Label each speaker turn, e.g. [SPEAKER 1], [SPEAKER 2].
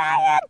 [SPEAKER 1] Riot.